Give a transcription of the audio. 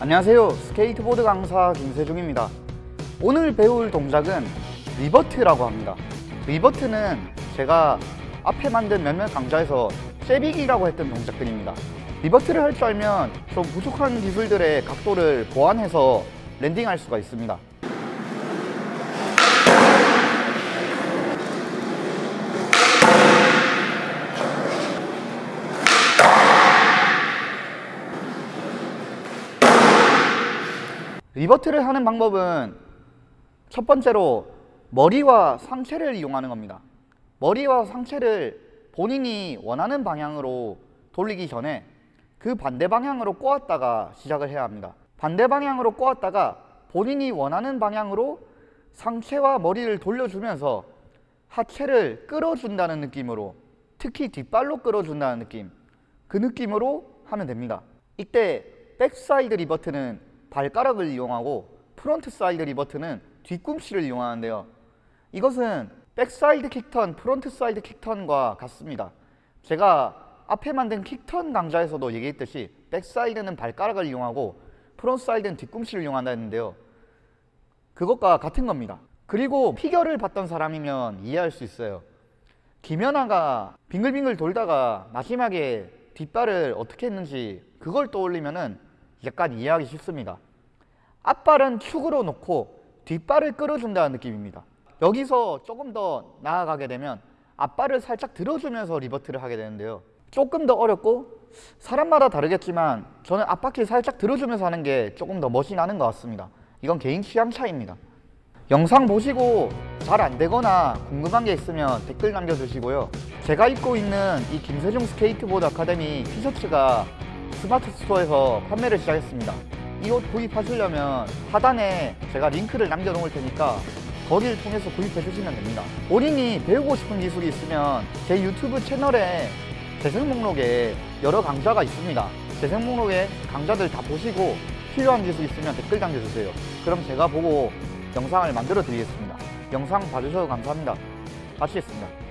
안녕하세요. 스케이트보드 강사 김세중입니다. 오늘 배울 동작은 revert라고 합니다. revert는 제가 앞에 만든 몇몇 강좌에서 shove-it이라고 했던 동작들입니다. revert를 할 줄 알면 좀 부족한 기술들의 각도를 보완해서 landing할 수가 있습니다 리버트를 하는 방법은 첫 번째로 머리와 상체를 이용하는 겁니다. 머리와 상체를 본인이 원하는 방향으로 돌리기 전에 그 반대 방향으로 꼬았다가 시작을 해야 합니다. 반대 방향으로 꼬았다가 본인이 원하는 방향으로 상체와 머리를 돌려주면서 하체를 끌어준다는 느낌으로 특히 뒷발로 끌어준다는 느낌 그 느낌으로 하면 됩니다. 이때 backside revert는 발가락을 이용하고 frontside revert는 뒤꿈치를 이용하는데요. 이것은 backside kickturn, frontside kickturn과 같습니다. 제가 앞에 만든 kickturn 강좌에서도 얘기했듯이 backside는 발가락을 이용하고 frontside는 뒤꿈치를 이용한다 했는데요. 그것과 같은 겁니다. 그리고 피겨를 봤던 사람이면 이해할 수 있어요. 김연아가 빙글빙글 돌다가 마지막에 뒷발을 어떻게 했는지 그걸 떠올리면은 약간 이해하기 쉽습니다. 앞발은 축으로 놓고 뒷발을 끌어준다는 느낌입니다. 여기서 조금 더 나아가게 되면 앞발을 살짝 들어주면서 revert를 하게 되는데요. 조금 더 어렵고 사람마다 다르겠지만 저는 앞바퀴 살짝 들어주면서 하는 게 조금 더 멋이 나는 것 같습니다. 이건 개인 취향 차이입니다. 영상 보시고 잘 안되거나 궁금한 게 있으면 댓글 남겨주시고요. 제가 입고 있는 이 김세중 스케이트보드 아카데미 티셔츠가 스마트 스토어에서 판매를 시작했습니다. 이 옷 구입하시려면 하단에 제가 링크를 남겨 놓을 테니까 거기를 통해서 구입해 주시면 됩니다. 본인이 배우고 싶은 기술이 있으면 제 유튜브 채널에 재생 목록에 여러 강좌가 있습니다. 재생 목록에 강좌들 다 보시고 필요한 기술 있으면 댓글 남겨주세요. 그럼 제가 보고 영상을 만들어 드리겠습니다. 영상 봐주셔서 감사합니다. 마치겠습니다.